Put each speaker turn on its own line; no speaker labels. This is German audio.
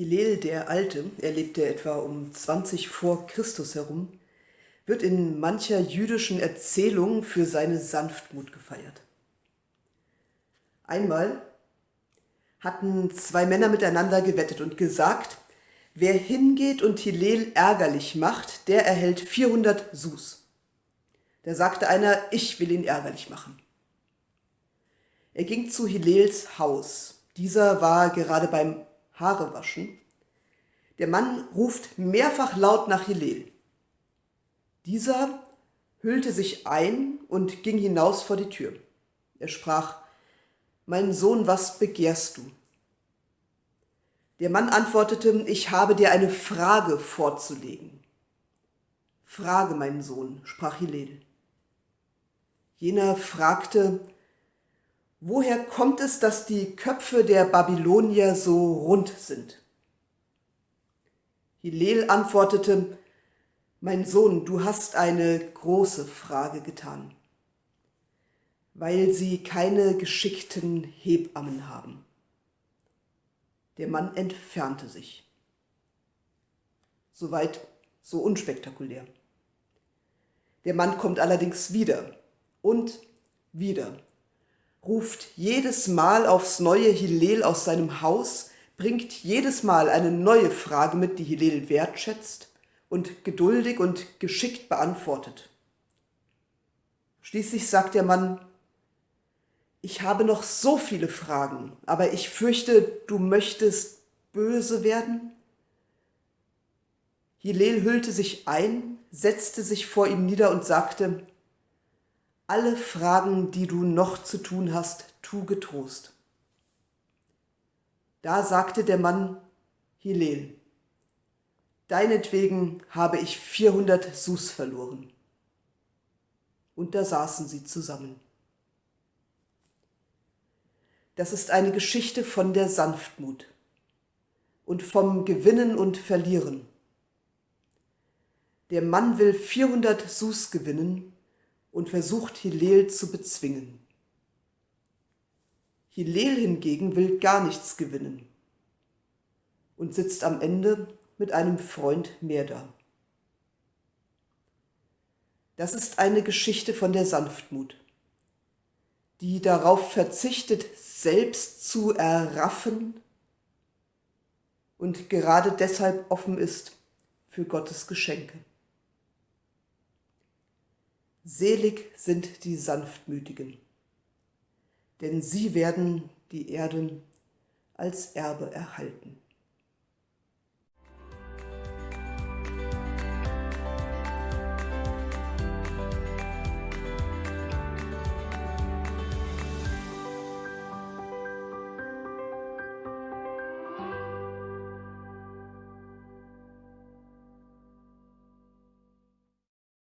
Hillel der Alte, er lebte etwa um 20 vor Christus herum, wird in mancher jüdischen Erzählung für seine Sanftmut gefeiert. Einmal hatten zwei Männer miteinander gewettet und gesagt, wer hingeht und Hillel ärgerlich macht, der erhält 400 Sus. Da sagte einer, ich will ihn ärgerlich machen. Er ging zu Hillels Haus. Dieser war gerade beim Haare waschen. Der Mann ruft mehrfach laut nach Hillel. Dieser hüllte sich ein und ging hinaus vor die Tür. Er sprach, Mein Sohn, was begehrst du? Der Mann antwortete, ich habe dir eine Frage vorzulegen. Frage, mein Sohn, sprach Hillel. Jener fragte, Woher kommt es, dass die Köpfe der Babylonier so rund sind? Hillel antwortete, Mein Sohn, du hast eine große Frage getan, weil sie keine geschickten Hebammen haben. Der Mann entfernte sich. Soweit so unspektakulär. Der Mann kommt allerdings wieder und wieder ruft jedes Mal aufs neue Hillel aus seinem Haus, bringt jedes Mal eine neue Frage mit, die Hillel wertschätzt und geduldig und geschickt beantwortet. Schließlich sagt der Mann, ich habe noch so viele Fragen, aber ich fürchte, du möchtest böse werden? Hillel hüllte sich ein, setzte sich vor ihm nieder und sagte, alle Fragen, die du noch zu tun hast, tu getrost. Da sagte der Mann, Hillel, deinetwegen habe ich 400 Sus verloren. Und da saßen sie zusammen. Das ist eine Geschichte von der Sanftmut und vom Gewinnen und Verlieren. Der Mann will 400 Sus gewinnen und versucht Hillel zu bezwingen. Hillel hingegen will gar nichts gewinnen und sitzt am Ende mit einem Freund mehr da. Das ist eine Geschichte von der Sanftmut, die darauf verzichtet, selbst zu erraffen und gerade deshalb offen ist für Gottes Geschenke. Selig sind die Sanftmütigen, denn sie werden die Erden als Erbe erhalten.